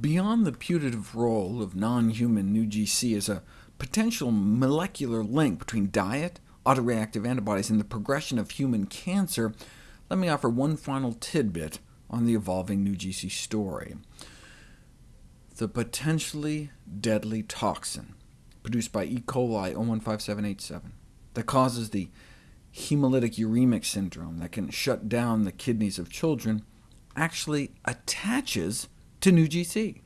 Beyond the putative role of non-human NeuGc as a potential molecular link between diet, autoreactive antibodies, and the progression of human cancer, let me offer one final tidbit on the evolving NeuGc story. The potentially deadly toxin produced by E. coli O157:H7 that causes the hemolytic uremic syndrome that can shut down the kidneys of children actually attaches to NeuGc.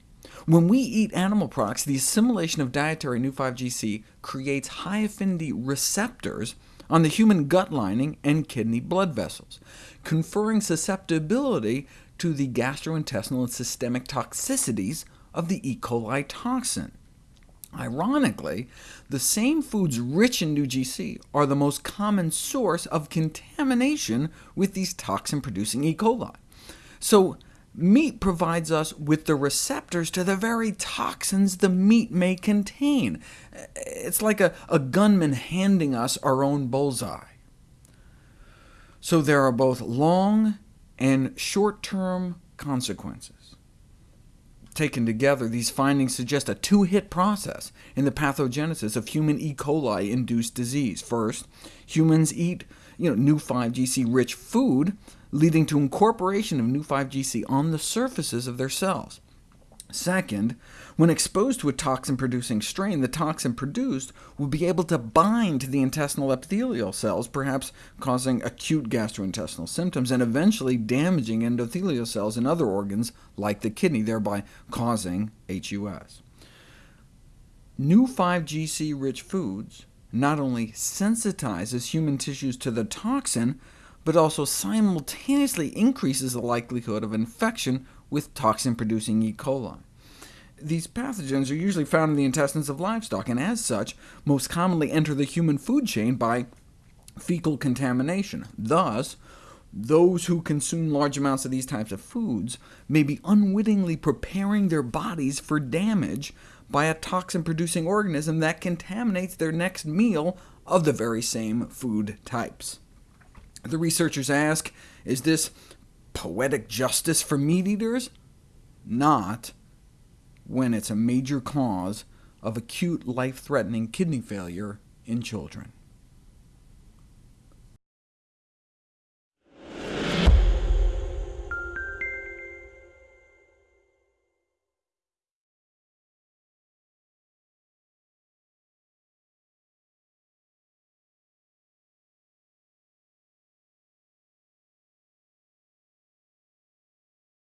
When we eat animal products, the assimilation of dietary Neu5Gc creates high-affinity receptors on the human gut lining and kidney blood vessels, conferring susceptibility to the gastrointestinal and systemic toxicities of the E. coli toxin. Ironically, the same foods rich in NeuGc are the most common source of contamination with these toxin-producing E. coli. So Meat provides us with the receptors to the very toxins the meat may contain. It's like a, a gunman handing us our own bullseye. So there are both long and short-term consequences. Taken together, these findings suggest a two-hit process in the pathogenesis of human E. coli-induced disease. First, humans eat you know, Neu5Gc-rich food, leading to incorporation of Neu5Gc on the surfaces of their cells. Second, when exposed to a toxin-producing strain, the toxin produced will be able to bind to the intestinal epithelial cells, perhaps causing acute gastrointestinal symptoms, and eventually damaging endothelial cells in other organs, like the kidney, thereby causing HUS. Neu5Gc-rich foods not only sensitizes human tissues to the toxin, but also simultaneously increases the likelihood of infection with toxin-producing E. coli. These pathogens are usually found in the intestines of livestock, and as such, most commonly enter the human food chain by fecal contamination. Thus, those who consume large amounts of these types of foods may be unwittingly preparing their bodies for damage by a toxin-producing organism that contaminates their next meal of the very same food types. The researchers ask, is this poetic justice for meat eaters? Not when it's a major cause of acute life-threatening kidney failure in children.